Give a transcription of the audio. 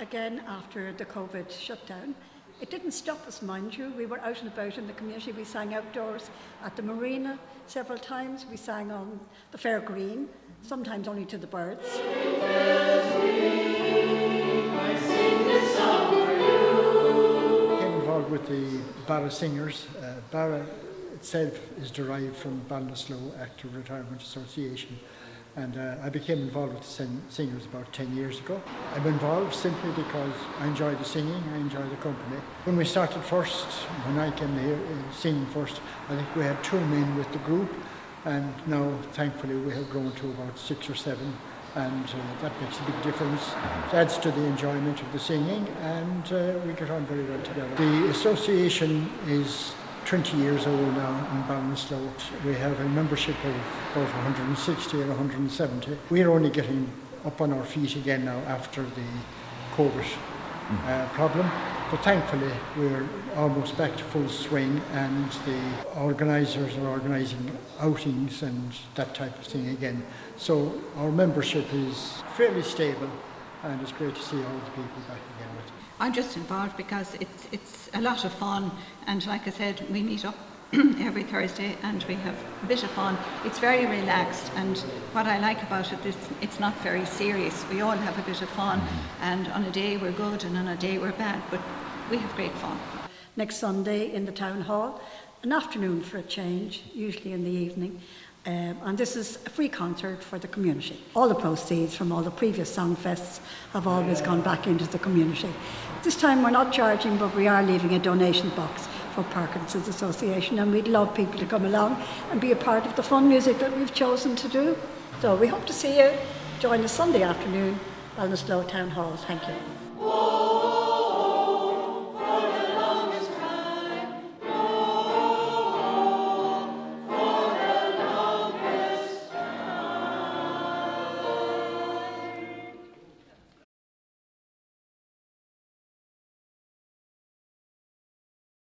again after the COVID shutdown. It didn't stop us, mind you. We were out and about in the community. We sang outdoors at the marina several times. We sang on the fair green, sometimes only to the birds. with the Barra Singers. Uh, Barra itself is derived from Ballinasloe Active Retirement Association. And uh, I became involved with the sing- singers about 10 years ago. I'm involved simply because I enjoy the singing, I enjoy the company. When we started first, when I came here uh, singing first, I think we had two men with the group. And now, thankfully, we have grown to about six or seven and uh, that makes a big difference. It adds to the enjoyment of the singing, and uh, we get on very well together. The association is 20 years old now in Ballinasloe. We have a membership of about 160 or 170. We're only getting up on our feet again now after the COVID uh, problem. But thankfully, we're almost back to full swing, and the organisers are organising outings and that type of thing again. So our membership is fairly stable, and it's great to see all the people back again with us. I'm just involved because it's it's a lot of fun, and like I said, we meet up every Thursday and we have a bit of fun. It's very relaxed, and what I like about it is it's not very serious. We all have a bit of fun, mm-hmm. and on a day we're good, and on a day we're bad, but we have great fun. Next Sunday in the town hall, an afternoon for a change, usually in the evening. Um, and this is a free concert for the community. All the proceeds from all the previous songfests have always gone back into the community. This time we're not charging, but we are leaving a donation box for Parkinson's Association, and we'd love people to come along and be a part of the fun music that we've chosen to do. So we hope to see you. Join us Sunday afternoon, at the Ballinasloe Town Hall. Thank you.